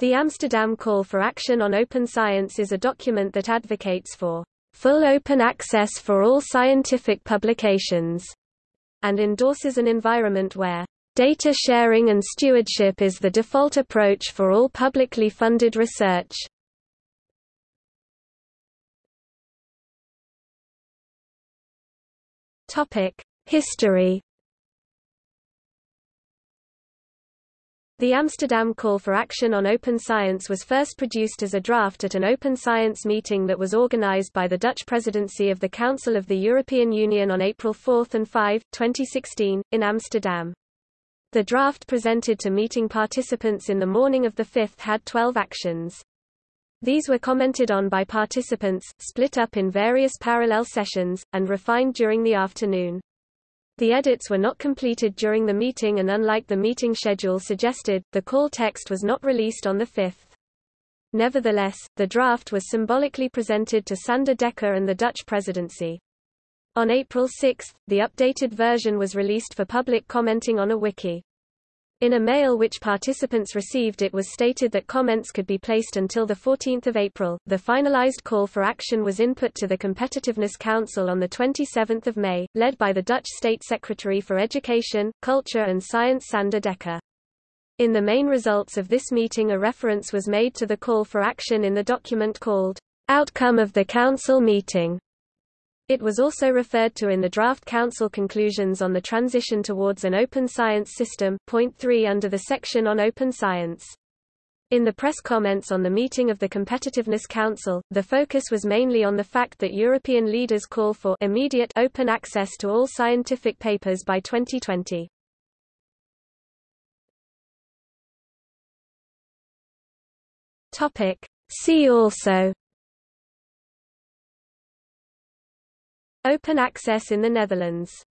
The Amsterdam Call for Action on Open Science is a document that advocates for full open access for all scientific publications, and endorses an environment where data sharing and stewardship is the default approach for all publicly funded research. History The Amsterdam Call for Action on Open Science was first produced as a draft at an open science meeting that was organized by the Dutch presidency of the Council of the European Union on April 4 and 5, 2016, in Amsterdam. The draft presented to meeting participants in the morning of the 5th had 12 actions. These were commented on by participants, split up in various parallel sessions, and refined during the afternoon. The edits were not completed during the meeting and unlike the meeting schedule suggested, the call text was not released on the 5th. Nevertheless, the draft was symbolically presented to Sander Dekker and the Dutch presidency. On April 6, the updated version was released for public commenting on a wiki. In a mail which participants received it was stated that comments could be placed until 14 April. The finalized call for action was input to the Competitiveness Council on 27 May, led by the Dutch State Secretary for Education, Culture and Science Sander Dekker. In the main results of this meeting a reference was made to the call for action in the document called, Outcome of the Council Meeting. It was also referred to in the draft Council conclusions on the transition towards an open science system, point 3 under the section on open science. In the press comments on the meeting of the Competitiveness Council, the focus was mainly on the fact that European leaders call for immediate open access to all scientific papers by 2020. Topic. See also Open access in the Netherlands